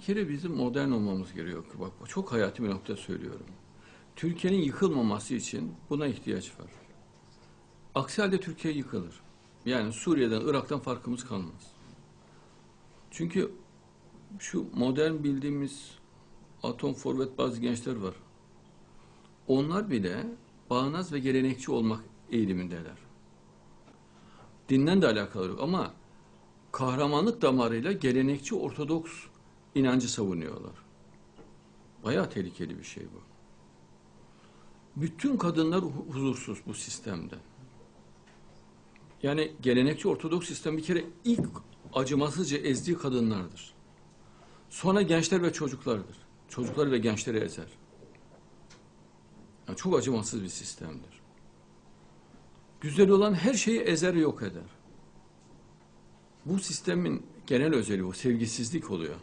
Bir kere bizim modern olmamız gerekiyor. Bak çok hayati bir nokta söylüyorum. Türkiye'nin yıkılmaması için buna ihtiyaç var. Aksi halde Türkiye yıkılır. Yani Suriye'den, Irak'tan farkımız kalmaz. Çünkü şu modern bildiğimiz atom forvet bazı gençler var. Onlar bile bağnaz ve gelenekçi olmak eğilimindeler. Dinden de alakalı yok ama kahramanlık damarıyla gelenekçi ortodoks inancı savunuyorlar. Bayağı tehlikeli bir şey bu. Bütün kadınlar hu- huzursuz bu sistemde. Yani gelenekçi ortodoks sistem bir kere ilk acımasızca ezdiği kadınlardır. Sonra gençler ve çocuklardır. Çocukları ve gençleri ezer. Yani çok acımasız bir sistemdir. Güzel olan her şeyi ezer yok eder. Bu sistemin genel özelliği o sevgisizlik oluyor.